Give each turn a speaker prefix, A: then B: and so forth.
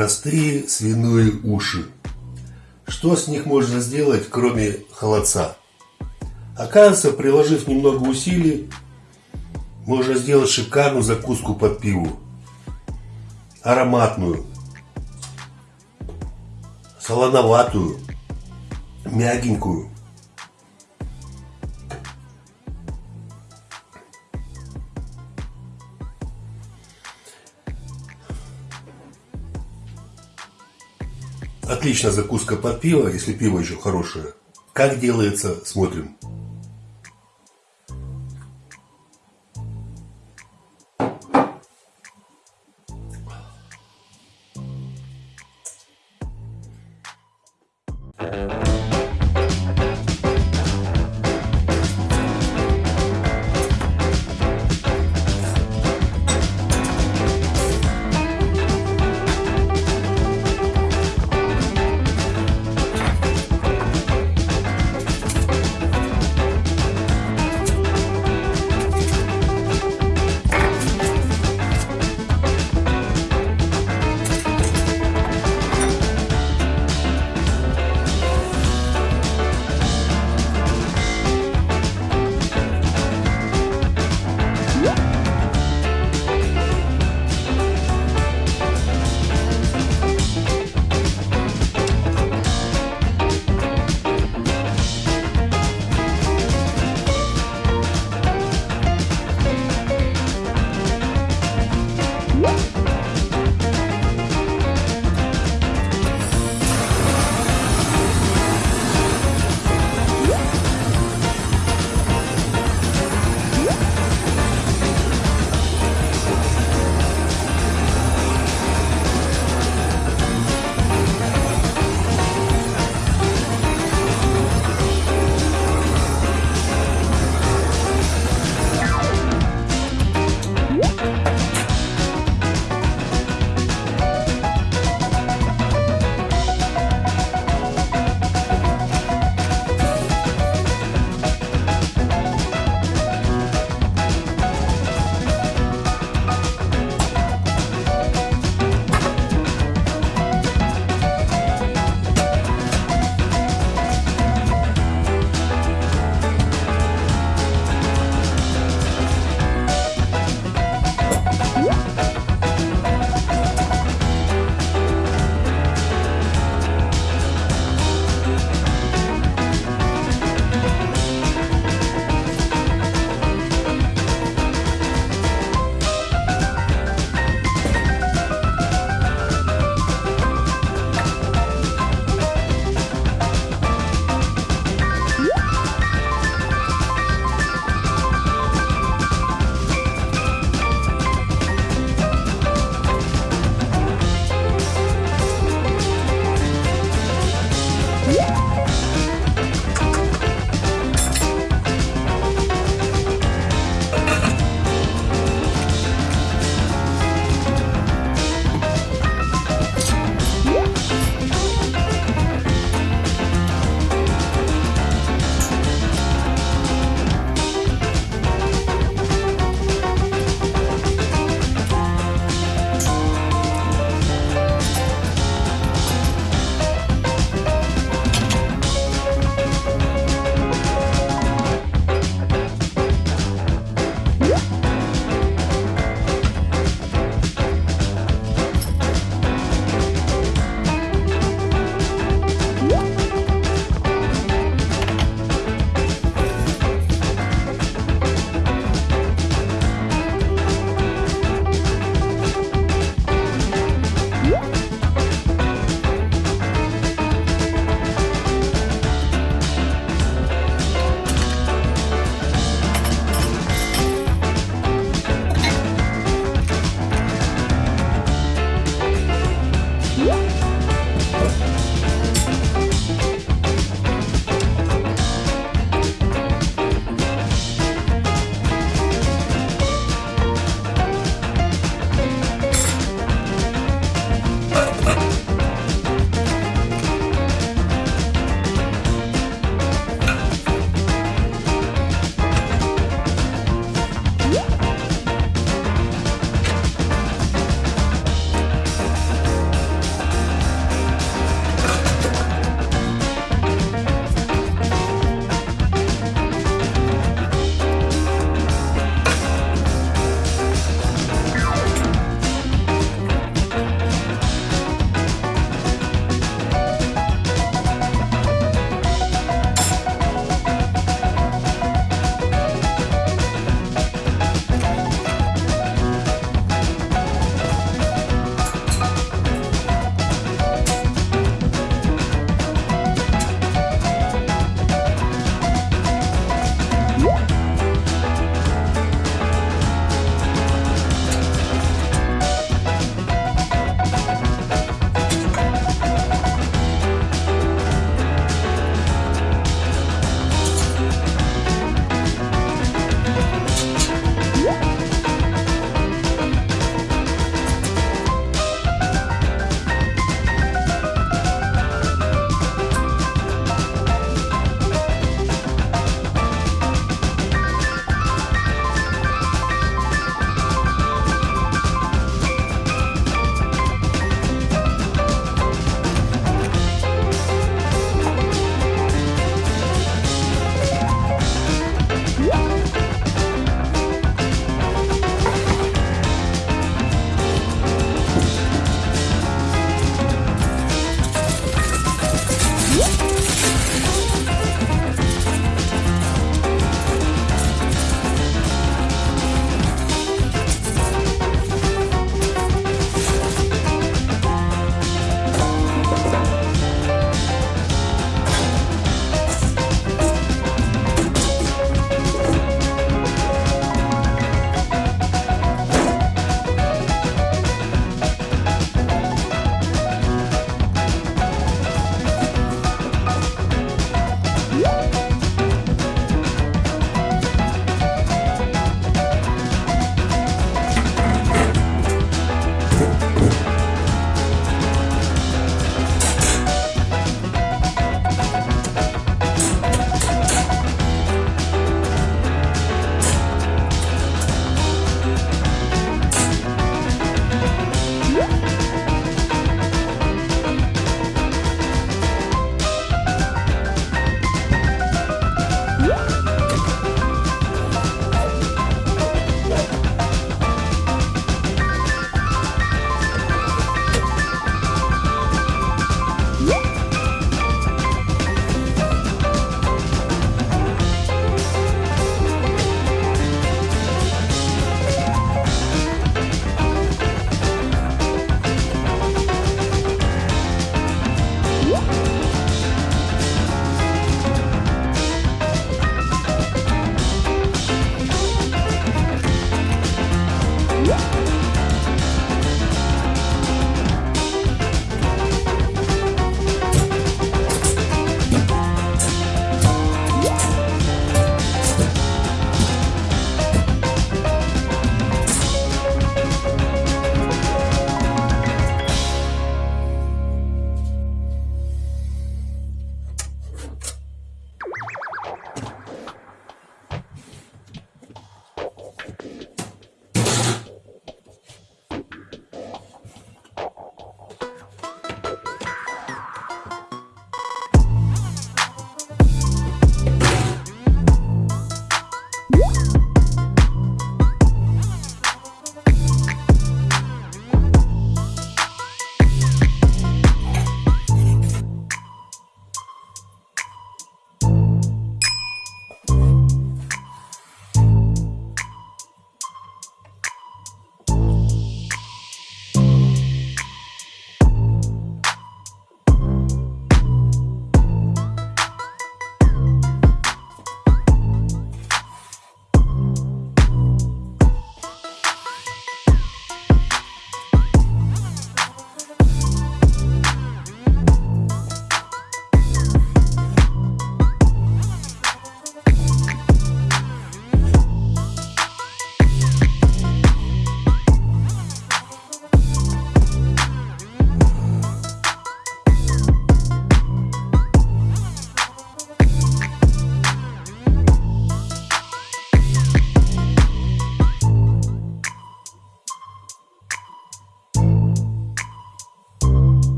A: Простые свиные уши. Что с них можно сделать, кроме холодца? Оказывается, приложив немного усилий, можно сделать шикарную закуску под пиву. Ароматную, солоноватую, мягенькую. Отличная закуска под пиво, если пиво еще хорошее. Как делается, смотрим.